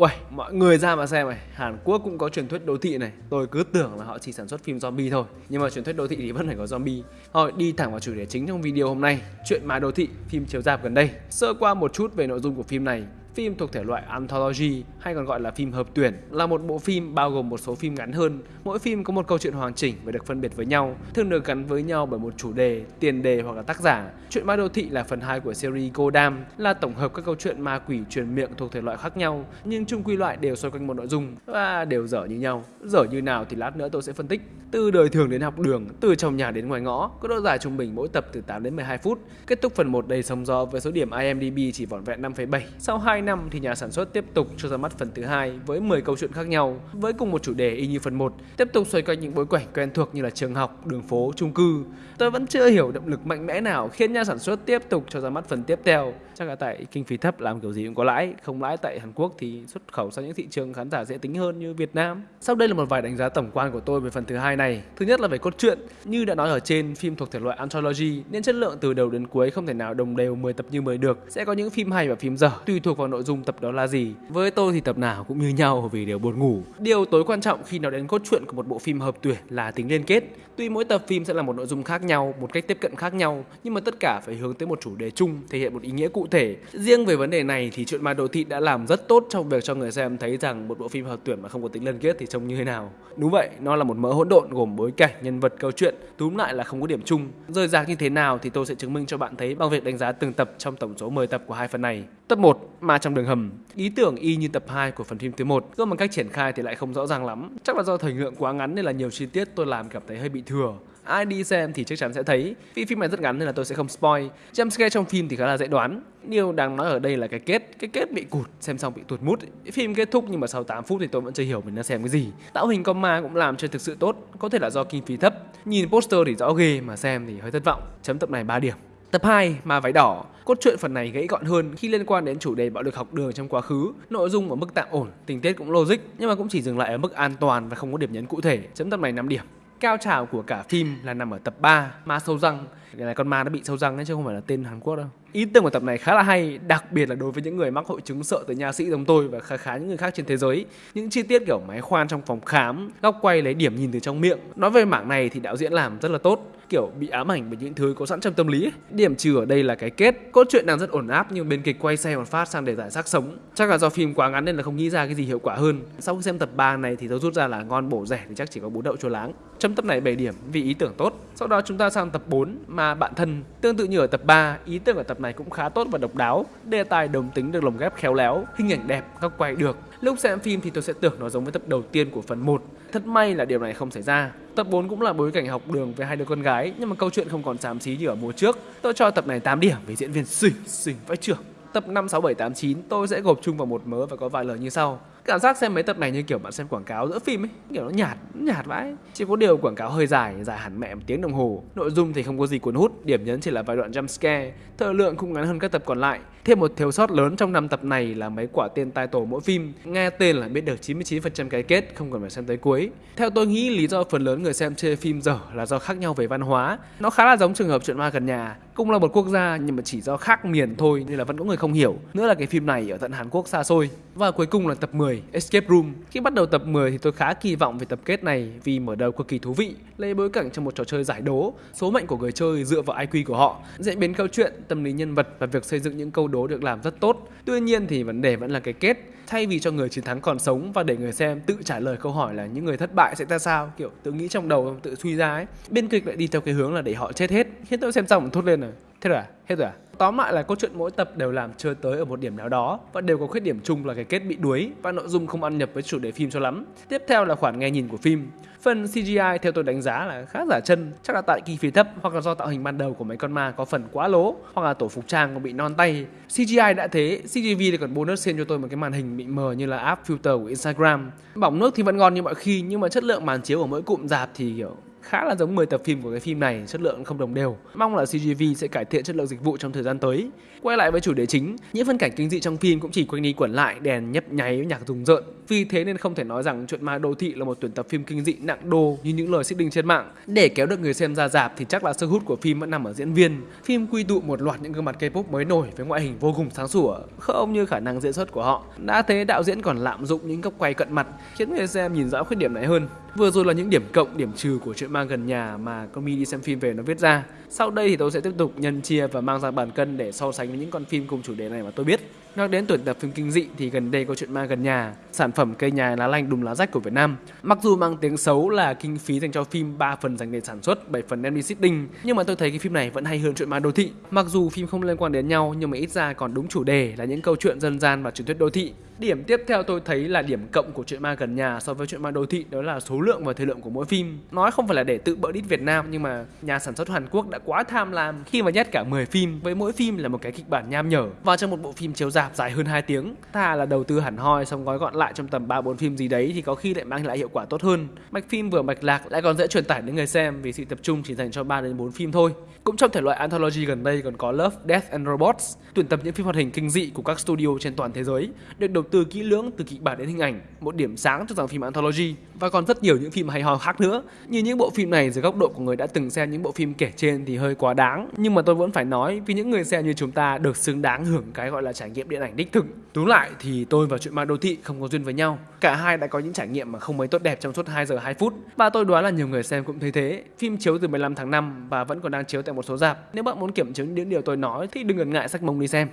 Uầy, mọi người ra mà xem này, Hàn Quốc cũng có truyền thuyết đô thị này. Tôi cứ tưởng là họ chỉ sản xuất phim zombie thôi. Nhưng mà truyền thuyết đô thị thì vẫn phải có zombie. Thôi đi thẳng vào chủ đề chính trong video hôm nay. Chuyện mà đô thị, phim chiếu dạp gần đây. Sơ qua một chút về nội dung của phim này. Phim thuộc thể loại anthology hay còn gọi là phim hợp tuyển là một bộ phim bao gồm một số phim ngắn hơn. Mỗi phim có một câu chuyện hoàn chỉnh và được phân biệt với nhau, thường được gắn với nhau bởi một chủ đề, tiền đề hoặc là tác giả. Chuyện ma đô thị là phần 2 của series Godam, là tổng hợp các câu chuyện ma quỷ truyền miệng thuộc thể loại khác nhau, nhưng chung quy loại đều xoay quanh một nội dung và đều dở như nhau. Dở như nào thì lát nữa tôi sẽ phân tích. Từ đời thường đến học đường, từ trong nhà đến ngoài ngõ, có độ dài trung bình mỗi tập từ 8 đến 12 phút. Kết thúc phần 1 đầy sóng gió với số điểm IMDb chỉ vỏn vẹn 5,7. Sau 2 năm thì nhà sản xuất tiếp tục cho ra mắt phần thứ hai với 10 câu chuyện khác nhau với cùng một chủ đề y như phần 1, tiếp tục xoay quanh những bối cảnh quen thuộc như là trường học, đường phố, chung cư. Tôi vẫn chưa hiểu động lực mạnh mẽ nào khiến nhà sản xuất tiếp tục cho ra mắt phần tiếp theo. Chắc là tại kinh phí thấp làm kiểu gì cũng có lãi, không lãi tại Hàn Quốc thì xuất khẩu sang những thị trường khán giả dễ tính hơn như Việt Nam. Sau đây là một vài đánh giá tổng quan của tôi về phần thứ hai này. Thứ nhất là về cốt truyện, như đã nói ở trên, phim thuộc thể loại anthology nên chất lượng từ đầu đến cuối không thể nào đồng đều 10 tập như 10 được. Sẽ có những phim hay và phim dở tùy thuộc vào nội nội dung tập đó là gì. Với tôi thì tập nào cũng như nhau vì đều buồn ngủ. Điều tối quan trọng khi nói đến cốt truyện của một bộ phim hợp tuyển là tính liên kết. Tuy mỗi tập phim sẽ là một nội dung khác nhau, một cách tiếp cận khác nhau, nhưng mà tất cả phải hướng tới một chủ đề chung, thể hiện một ý nghĩa cụ thể. Riêng về vấn đề này thì chuyện ma đô thị đã làm rất tốt trong việc cho người xem thấy rằng một bộ phim hợp tuyển mà không có tính liên kết thì trông như thế nào. Đúng vậy, nó là một mớ hỗn độn gồm bối cảnh, nhân vật, câu chuyện, túm lại là không có điểm chung. rơi rạc như thế nào thì tôi sẽ chứng minh cho bạn thấy bằng việc đánh giá từng tập trong tổng số 10 tập của hai phần này. Tập 1, Ma trong đường hầm. Ý tưởng y như tập 2 của phần phim thứ 1, cơ mà cách triển khai thì lại không rõ ràng lắm. Chắc là do thời lượng quá ngắn nên là nhiều chi tiết tôi làm cảm thấy hơi bị thừa. Ai đi xem thì chắc chắn sẽ thấy. Vì phim này rất ngắn nên là tôi sẽ không spoil. Jumpscare trong phim thì khá là dễ đoán. Điều đang nói ở đây là cái kết, cái kết bị cụt, xem xong bị tuột mút. Phim kết thúc nhưng mà sau 8 phút thì tôi vẫn chưa hiểu mình đang xem cái gì. Tạo hình con ma cũng làm chưa thực sự tốt, có thể là do kinh phí thấp. Nhìn poster thì rõ ghê mà xem thì hơi thất vọng. Chấm tập này 3 điểm. Tập 2, Ma váy đỏ. Cốt truyện phần này gãy gọn hơn khi liên quan đến chủ đề bạo lực học đường trong quá khứ. Nội dung ở mức tạm ổn, tình tiết cũng logic nhưng mà cũng chỉ dừng lại ở mức an toàn và không có điểm nhấn cụ thể. Chấm tập này 5 điểm. Cao trào của cả phim là nằm ở tập 3, Ma sâu răng. Cái này con ma nó bị sâu răng ấy chứ không phải là tên Hàn Quốc đâu. Ý tưởng của tập này khá là hay, đặc biệt là đối với những người mắc hội chứng sợ tới nha sĩ giống tôi và khá khá những người khác trên thế giới. Những chi tiết kiểu máy khoan trong phòng khám, góc quay lấy điểm nhìn từ trong miệng. Nói về mảng này thì đạo diễn làm rất là tốt kiểu bị ám ảnh bởi những thứ có sẵn trong tâm lý. Điểm trừ ở đây là cái kết. Cốt truyện đang rất ổn áp nhưng bên kịch quay xe một phát sang để giải xác sống. Chắc là do phim quá ngắn nên là không nghĩ ra cái gì hiệu quả hơn. Sau khi xem tập 3 này thì tôi rút ra là ngon bổ rẻ thì chắc chỉ có bún đậu chua láng. Trong tập này 7 điểm vì ý tưởng tốt. Sau đó chúng ta sang tập 4 mà bạn thân. Tương tự như ở tập 3, ý tưởng ở tập này cũng khá tốt và độc đáo. Đề tài đồng tính được lồng ghép khéo léo, hình ảnh đẹp, góc quay được. Lúc xem phim thì tôi sẽ tưởng nó giống với tập đầu tiên của phần 1. Thật may là điều này không xảy ra. Tập 4 cũng là bối cảnh học đường với hai đứa con gái nhưng mà câu chuyện không còn xám xí như ở mùa trước. Tôi cho tập này 8 điểm vì diễn viên xinh xinh vãi trưởng. Tập 5, 6, 7, 8, 9 tôi sẽ gộp chung vào một mớ và có vài lời như sau. Cảm giác xem mấy tập này như kiểu bạn xem quảng cáo giữa phim ấy, kiểu nó nhạt, nhạt vãi. Chỉ có điều quảng cáo hơi dài, dài hẳn mẹ một tiếng đồng hồ. Nội dung thì không có gì cuốn hút, điểm nhấn chỉ là vài đoạn jump scare. Thời lượng cũng ngắn hơn các tập còn lại. Thêm một thiếu sót lớn trong năm tập này là mấy quả tên tai tổ mỗi phim. Nghe tên là biết được 99% cái kết, không cần phải xem tới cuối. Theo tôi nghĩ lý do phần lớn người xem chê phim dở là do khác nhau về văn hóa. Nó khá là giống trường hợp chuyện ma gần nhà. Cũng là một quốc gia nhưng mà chỉ do khác miền thôi nên là vẫn có người không hiểu. Nữa là cái phim này ở tận Hàn Quốc xa xôi. Và cuối cùng là tập 10, Escape Room. Khi bắt đầu tập 10 thì tôi khá kỳ vọng về tập kết này vì mở đầu cực kỳ thú vị, lấy bối cảnh trong một trò chơi giải đố, số mệnh của người chơi dựa vào IQ của họ, diễn biến câu chuyện, tâm lý nhân vật và việc xây dựng những câu đố được làm rất tốt. Tuy nhiên thì vấn đề vẫn là cái kết. Thay vì cho người chiến thắng còn sống và để người xem tự trả lời câu hỏi là những người thất bại sẽ ra sao, kiểu tự nghĩ trong đầu tự suy ra ấy, biên kịch lại đi theo cái hướng là để họ chết hết. Khiến tôi xem xong thốt lên rồi. Thế rồi à? Hết rồi à? Tóm lại là câu chuyện mỗi tập đều làm chơi tới ở một điểm nào đó và đều có khuyết điểm chung là cái kết bị đuối và nội dung không ăn nhập với chủ đề phim cho lắm. Tiếp theo là khoản nghe nhìn của phim. Phần CGI theo tôi đánh giá là khá giả chân, chắc là tại kinh phí thấp hoặc là do tạo hình ban đầu của mấy con ma có phần quá lố hoặc là tổ phục trang còn bị non tay. CGI đã thế, CGV thì còn bonus xem cho tôi một cái màn hình bị mờ như là app filter của Instagram. Bỏng nước thì vẫn ngon như mọi khi nhưng mà chất lượng màn chiếu của mỗi cụm dạp thì kiểu khá là giống 10 tập phim của cái phim này, chất lượng không đồng đều. Mong là CGV sẽ cải thiện chất lượng dịch vụ trong thời gian tới. Quay lại với chủ đề chính, những phân cảnh kinh dị trong phim cũng chỉ quanh đi quẩn lại, đèn nhấp nháy, nhạc rùng rợn. Vì thế nên không thể nói rằng chuyện ma đô thị là một tuyển tập phim kinh dị nặng đô như những lời xích trên mạng. Để kéo được người xem ra dạp thì chắc là sức hút của phim vẫn nằm ở diễn viên. Phim quy tụ một loạt những gương mặt K-pop mới nổi với ngoại hình vô cùng sáng sủa, không như khả năng diễn xuất của họ. Đã thế đạo diễn còn lạm dụng những góc quay cận mặt khiến người xem nhìn rõ khuyết điểm này hơn. Vừa rồi là những điểm cộng, điểm trừ của chuyện ma gần nhà mà con Mi đi xem phim về nó viết ra. Sau đây thì tôi sẽ tiếp tục nhân chia và mang ra bàn cân để so sánh với những con phim cùng chủ đề này mà tôi biết. Nói đến tuyển tập phim kinh dị thì gần đây có chuyện ma gần nhà, sản phẩm cây nhà lá lành đùm lá rách của Việt Nam. Mặc dù mang tiếng xấu là kinh phí dành cho phim 3 phần dành để sản xuất, 7 phần đem đi sitting, nhưng mà tôi thấy cái phim này vẫn hay hơn chuyện ma đô thị. Mặc dù phim không liên quan đến nhau nhưng mà ít ra còn đúng chủ đề là những câu chuyện dân gian và truyền thuyết đô thị. Điểm tiếp theo tôi thấy là điểm cộng của chuyện ma gần nhà so với chuyện ma đô thị đó là số lượng và thời lượng của mỗi phim. Nói không phải là để tự bỡ đít Việt Nam nhưng mà nhà sản xuất Hàn Quốc đã quá tham lam khi mà nhét cả 10 phim với mỗi phim là một cái kịch bản nham nhở vào trong một bộ phim chiếu rạp dài hơn 2 tiếng. Thà là đầu tư hẳn hoi xong gói gọn lại trong tầm 3 4 phim gì đấy thì có khi lại mang lại hiệu quả tốt hơn. Mạch phim vừa mạch lạc lại còn dễ truyền tải đến người xem vì sự tập trung chỉ dành cho 3 đến 4 phim thôi. Cũng trong thể loại anthology gần đây còn có Love, Death and Robots, tuyển tập những phim hoạt hình kinh dị của các studio trên toàn thế giới, được đầu tư kỹ lưỡng từ kịch bản đến hình ảnh, một điểm sáng cho dòng phim anthology và còn rất nhiều những phim hay ho khác nữa. Như những bộ phim này dưới góc độ của người đã từng xem những bộ phim kể trên thì hơi quá đáng, nhưng mà tôi vẫn phải nói vì những người xem như chúng ta được xứng đáng hưởng cái gọi là trải nghiệm điện ảnh đích thực. Túm lại thì tôi và chuyện ma đô thị không có duyên với nhau. Cả hai đã có những trải nghiệm mà không mấy tốt đẹp trong suốt 2 giờ 2 phút và tôi đoán là nhiều người xem cũng thấy thế. Phim chiếu từ 15 tháng 5 và vẫn còn đang chiếu tại một số rạp. Nếu bạn muốn kiểm chứng những điều tôi nói thì đừng ngần ngại sách mông đi xem.